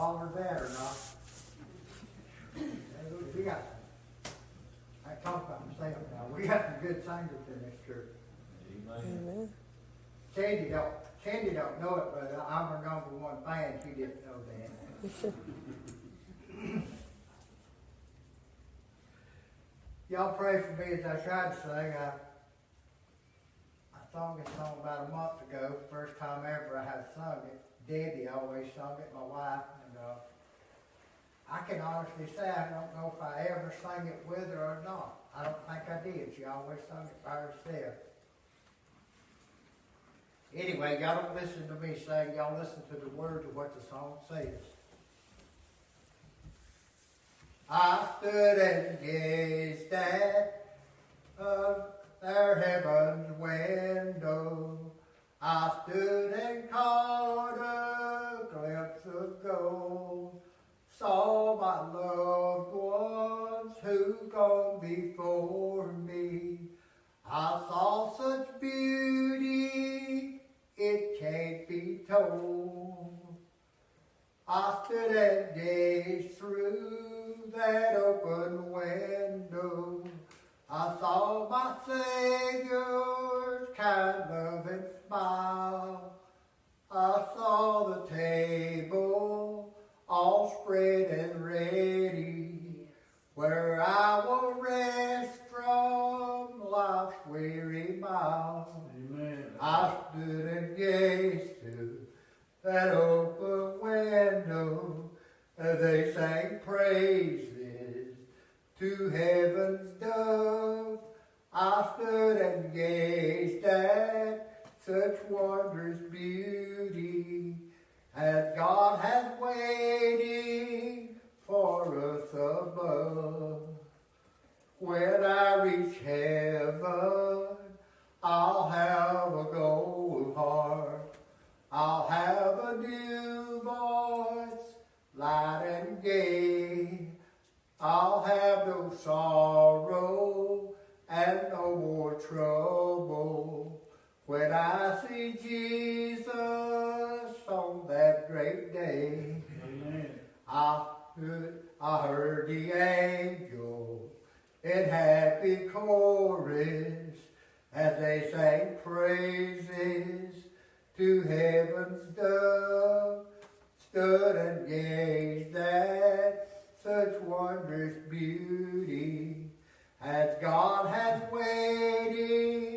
Holler that or not. We got, I talked about myself now, we got some good singers in this church. Amen. Candy don't, Candy don't know it, but I'm her number one fan, she didn't know that. Y'all pray for me as I tried to sing, I, I sung this song about a month ago, first time ever I had sung it. Debbie always sung it, my wife, and, uh, I can honestly say I don't know if I ever sang it with her or not. I don't think I did, she always sung it by herself. Anyway, y'all don't listen to me sing, y'all listen to the words of what the song says. I stood and gazed at my loved ones who gone before me. I saw such beauty, it can't be told. I stood and gazed through that open window. I saw my Savior's weary mile. Amen. I stood and gazed through that open window as they sang praises to heaven's dove. I stood and gazed at such wondrous beauty as God has waiting a new voice, light and gay. I'll have no sorrow and no more trouble when I see Jesus on that great day. Amen. I heard, I heard the angels in happy chorus as they sang praises to heaven's dove. Stood and gazed at such wondrous beauty as God hath waiting